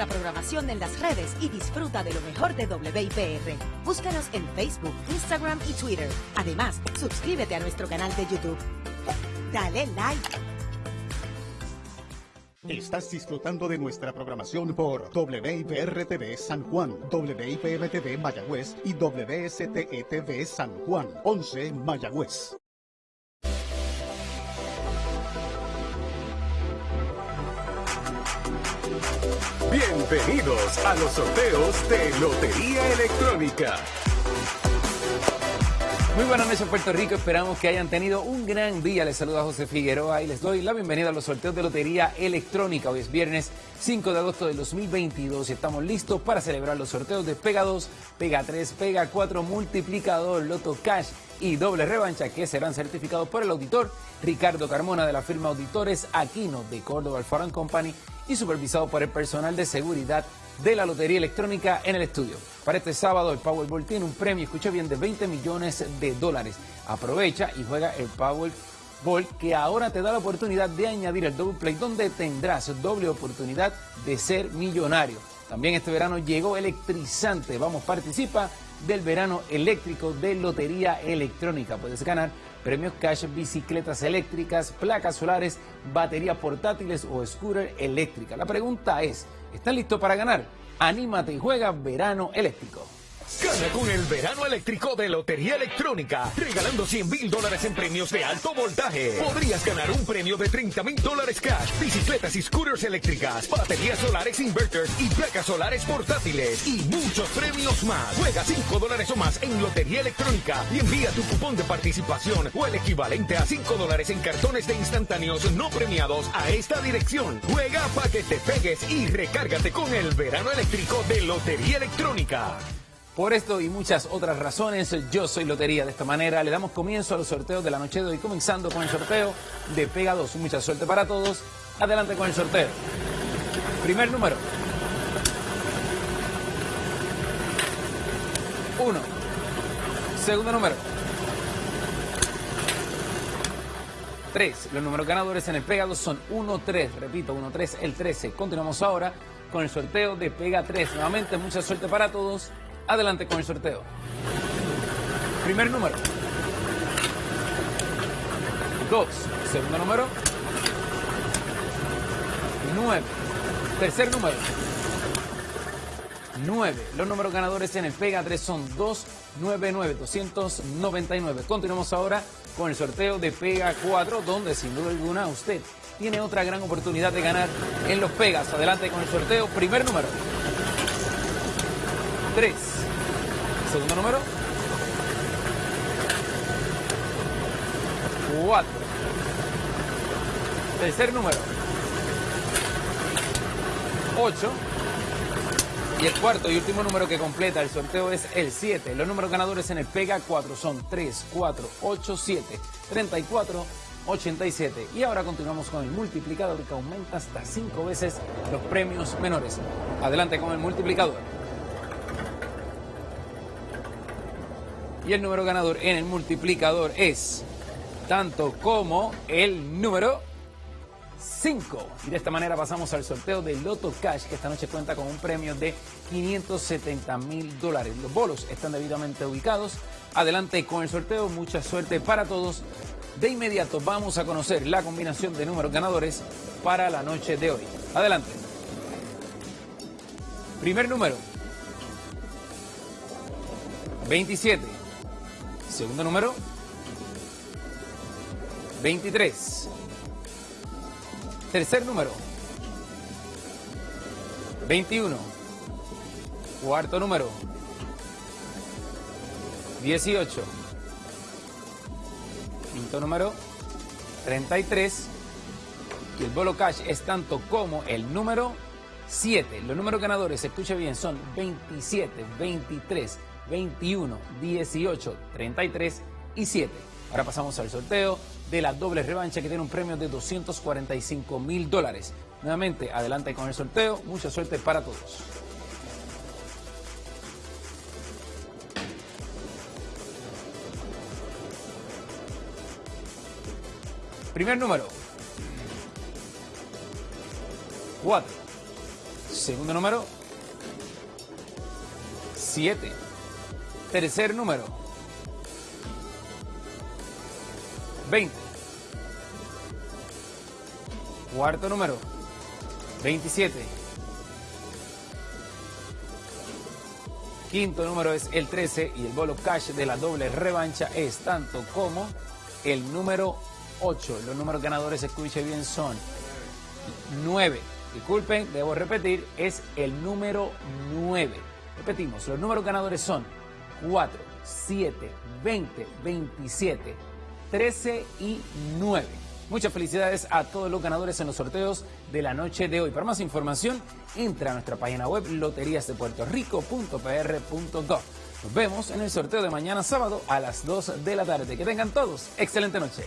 nuestra programación en las redes y disfruta de lo mejor de WIPR. Búscanos en Facebook, Instagram y Twitter. Además, suscríbete a nuestro canal de YouTube. Dale like. Estás disfrutando de nuestra programación por WIPR-TV San Juan, WIPM-TV Mayagüez y WSTE-TV San Juan, 11 Mayagüez. Bienvenidos a los sorteos de Lotería Electrónica. Muy buenas noches Puerto Rico, esperamos que hayan tenido un gran día. Les saluda José Figueroa y les doy la bienvenida a los sorteos de Lotería Electrónica. Hoy es viernes 5 de agosto del 2022 y estamos listos para celebrar los sorteos de Pega 2, Pega 3, Pega 4, Multiplicador, Loto Cash y Doble Revancha que serán certificados por el auditor Ricardo Carmona de la firma Auditores Aquino de Córdoba Foreign Company y supervisado por el personal de seguridad de la Lotería Electrónica en el estudio. Para este sábado el Powerball tiene un premio, escucha bien, de 20 millones de dólares. Aprovecha y juega el Powerball que ahora te da la oportunidad de añadir el Double Play donde tendrás doble oportunidad de ser millonario. También este verano llegó electrizante. Vamos, participa del verano eléctrico de Lotería Electrónica. Puedes ganar premios cash, bicicletas eléctricas, placas solares, baterías portátiles o scooter eléctrica. La pregunta es, ¿estás listo para ganar? Anímate y juega verano eléctrico. Gana con el verano eléctrico de Lotería Electrónica, regalando 100 mil dólares en premios de alto voltaje. Podrías ganar un premio de 30 mil dólares cash, bicicletas y scooters eléctricas, baterías solares inverters y placas solares portátiles y muchos premios más. Juega 5 dólares o más en Lotería Electrónica y envía tu cupón de participación o el equivalente a 5 dólares en cartones de instantáneos no premiados a esta dirección. Juega para que te pegues y recárgate con el verano eléctrico de Lotería Electrónica. Por esto y muchas otras razones, yo soy Lotería. De esta manera le damos comienzo a los sorteos de la noche de hoy, comenzando con el sorteo de Pega 2. Mucha suerte para todos. Adelante con el sorteo. Primer número. 1. Segundo número. 3. Los números ganadores en el Pega 2 son 1, 3. Repito, 1, 3, el 13. Continuamos ahora con el sorteo de Pega 3. Nuevamente, mucha suerte para todos. Adelante con el sorteo. Primer número. 2. Segundo número. 9. Tercer número. 9. Los números ganadores en el Pega 3 son 299, 299. Continuamos ahora con el sorteo de Pega 4, donde sin duda alguna usted tiene otra gran oportunidad de ganar en los Pegas. Adelante con el sorteo. Primer número. 3. Segundo número. 4. Tercer número. 8. Y el cuarto y último número que completa el sorteo es el 7. Los números ganadores en el Pega 4 son 3, 4, 8, 7, 34, 87. Y ahora continuamos con el multiplicador que aumenta hasta 5 veces los premios menores. Adelante con el multiplicador. Y el número ganador en el multiplicador es tanto como el número 5. Y de esta manera pasamos al sorteo de Loto Cash, que esta noche cuenta con un premio de 570 mil dólares. Los bolos están debidamente ubicados. Adelante con el sorteo, mucha suerte para todos. De inmediato vamos a conocer la combinación de números ganadores para la noche de hoy. Adelante. Primer número. 27. Segundo número. 23. Tercer número. 21. Cuarto número. 18. Quinto número. 33. Y el bolo cash es tanto como el número 7. Los números ganadores, escuche bien, son 27, 23, 21, 18, 33 y 7. Ahora pasamos al sorteo de la doble revancha que tiene un premio de 245 mil dólares. Nuevamente, adelante con el sorteo. Mucha suerte para todos. Primer número. 4. Segundo número, 7. Tercer número, 20. Cuarto número, 27. Quinto número es el 13 y el bolo cash de la doble revancha es tanto como el número 8. Los números ganadores, escuche bien, son 9. Disculpen, debo repetir, es el número 9. Repetimos, los números ganadores son 4, 7, 20, 27, 13 y 9. Muchas felicidades a todos los ganadores en los sorteos de la noche de hoy. Para más información, entra a nuestra página web loteriasdepuertorico.pr.gov. Nos vemos en el sorteo de mañana sábado a las 2 de la tarde. Que tengan todos excelente noche.